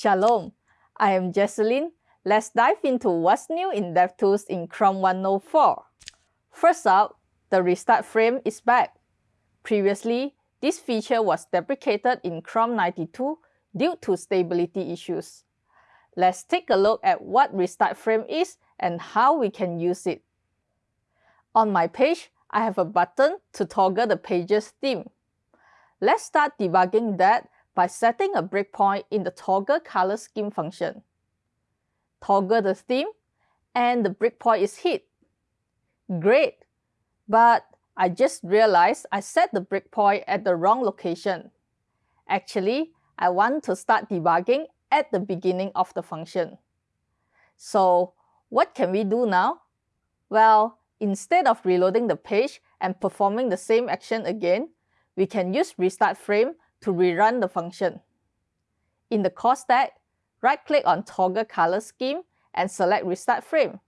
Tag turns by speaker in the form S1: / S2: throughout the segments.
S1: Shalom, I am Jecelyn. Let's dive into what's new in DevTools in Chrome 104. First up, the restart frame is back. Previously, this feature was deprecated in Chrome 92 due to stability issues. Let's take a look at what restart frame is and how we can use it. On my page, I have a button to toggle the page's theme. Let's start debugging that by setting a breakpoint in the toggle color scheme function. Toggle the theme and the breakpoint is hit. Great, but I just realized I set the breakpoint at the wrong location. Actually, I want to start debugging at the beginning of the function. So what can we do now? Well, instead of reloading the page and performing the same action again, we can use restart frame to rerun the function. In the call stack, right-click on Toggle Color Scheme and select Restart Frame.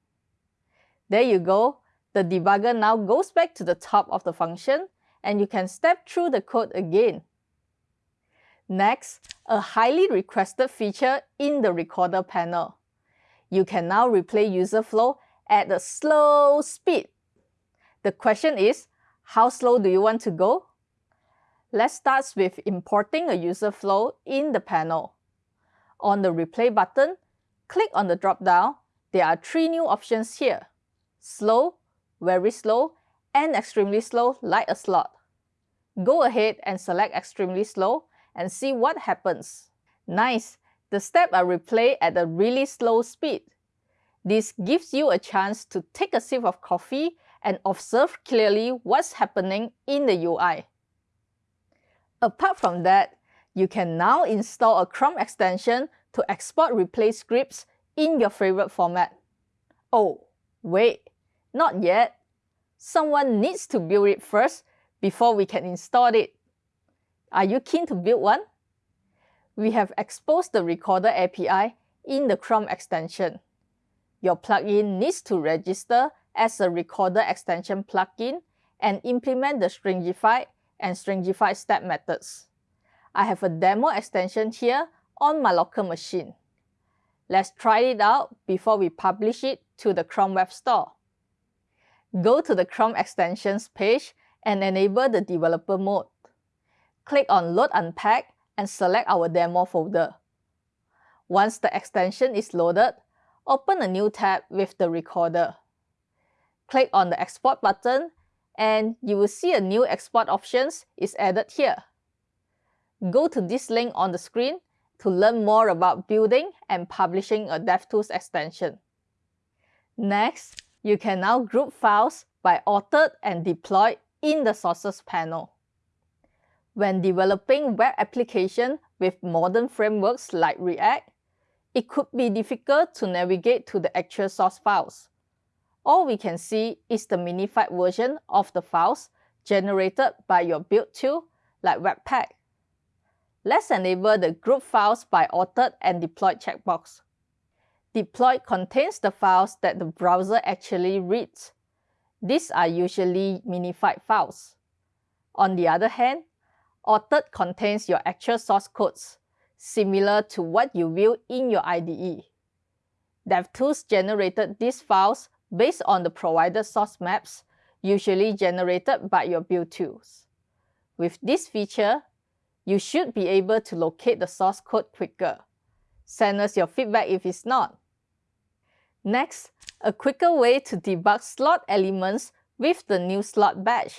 S1: There you go. The debugger now goes back to the top of the function and you can step through the code again. Next, a highly requested feature in the Recorder panel. You can now replay user flow at a slow speed. The question is, how slow do you want to go? Let's start with importing a user flow in the panel. On the Replay button, click on the drop-down. There are three new options here. Slow, very slow, and extremely slow like a slot. Go ahead and select extremely slow and see what happens. Nice! The steps are replayed at a really slow speed. This gives you a chance to take a sip of coffee and observe clearly what's happening in the UI. Apart from that, you can now install a Chrome extension to export replay scripts in your favorite format. Oh, wait, not yet. Someone needs to build it first before we can install it. Are you keen to build one? We have exposed the Recorder API in the Chrome extension. Your plugin needs to register as a Recorder extension plugin and implement the Stringify and Stringify step methods. I have a demo extension here on my local machine. Let's try it out before we publish it to the Chrome Web Store. Go to the Chrome Extensions page and enable the developer mode. Click on Load Unpack and select our demo folder. Once the extension is loaded, open a new tab with the recorder. Click on the Export button and you will see a new export options is added here. Go to this link on the screen to learn more about building and publishing a DevTools extension. Next, you can now group files by authored and deployed in the Sources panel. When developing web application with modern frameworks like React, it could be difficult to navigate to the actual source files all we can see is the minified version of the files generated by your build tool like Webpack. Let's enable the Group Files by Authored and Deployed checkbox. Deployed contains the files that the browser actually reads. These are usually minified files. On the other hand, Authored contains your actual source codes, similar to what you view in your IDE. DevTools generated these files based on the provided source maps, usually generated by your build tools. With this feature, you should be able to locate the source code quicker. Send us your feedback if it's not. Next, a quicker way to debug slot elements with the new slot badge.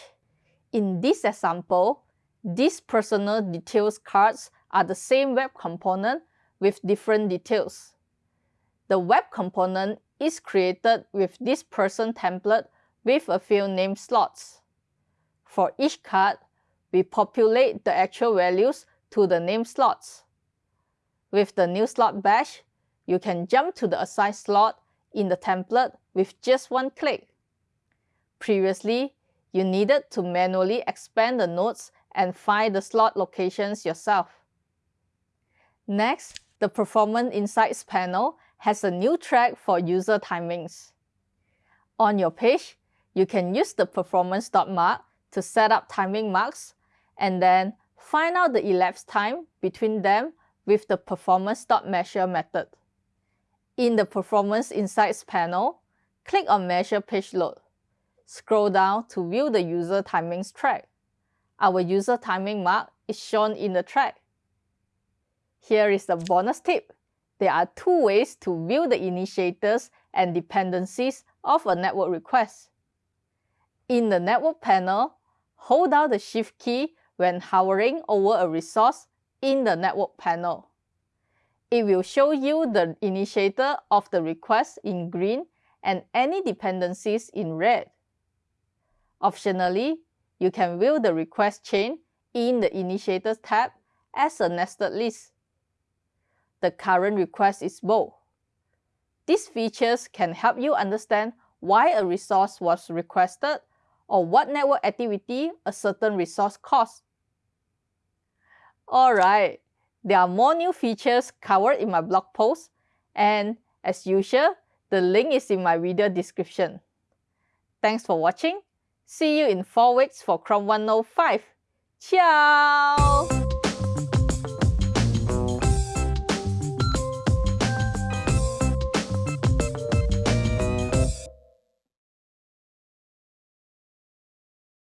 S1: In this example, these personal details cards are the same web component with different details. The web component is created with this person template with a few name slots. For each card, we populate the actual values to the name slots. With the new slot badge, you can jump to the assigned slot in the template with just one click. Previously, you needed to manually expand the nodes and find the slot locations yourself. Next, the Performance Insights panel has a new track for user timings. On your page, you can use the performance dot mark to set up timing marks and then find out the elapsed time between them with the performance.measure method. In the Performance Insights panel, click on Measure Page Load. Scroll down to view the user timings track. Our user timing mark is shown in the track. Here is the bonus tip. There are two ways to view the initiators and dependencies of a network request. In the Network panel, hold down the Shift key when hovering over a resource in the Network panel. It will show you the initiator of the request in green and any dependencies in red. Optionally, you can view the request chain in the Initiators tab as a nested list. The current request is bold. These features can help you understand why a resource was requested or what network activity a certain resource caused. Alright, there are more new features covered in my blog post and as usual, the link is in my video description. Thanks for watching. See you in 4 weeks for Chrome 105. Ciao!